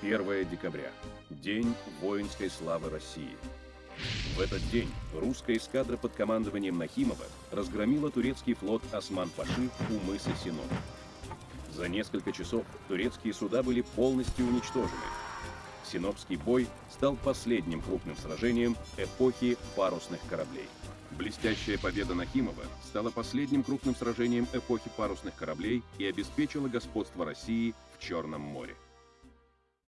1 декабря. День воинской славы России. В этот день русская эскадра под командованием Нахимова разгромила турецкий флот Осман-Паши у мыса Сино. За несколько часов турецкие суда были полностью уничтожены. Синопский бой стал последним крупным сражением эпохи парусных кораблей. Блестящая победа Нахимова стала последним крупным сражением эпохи парусных кораблей и обеспечила господство России в Черном море.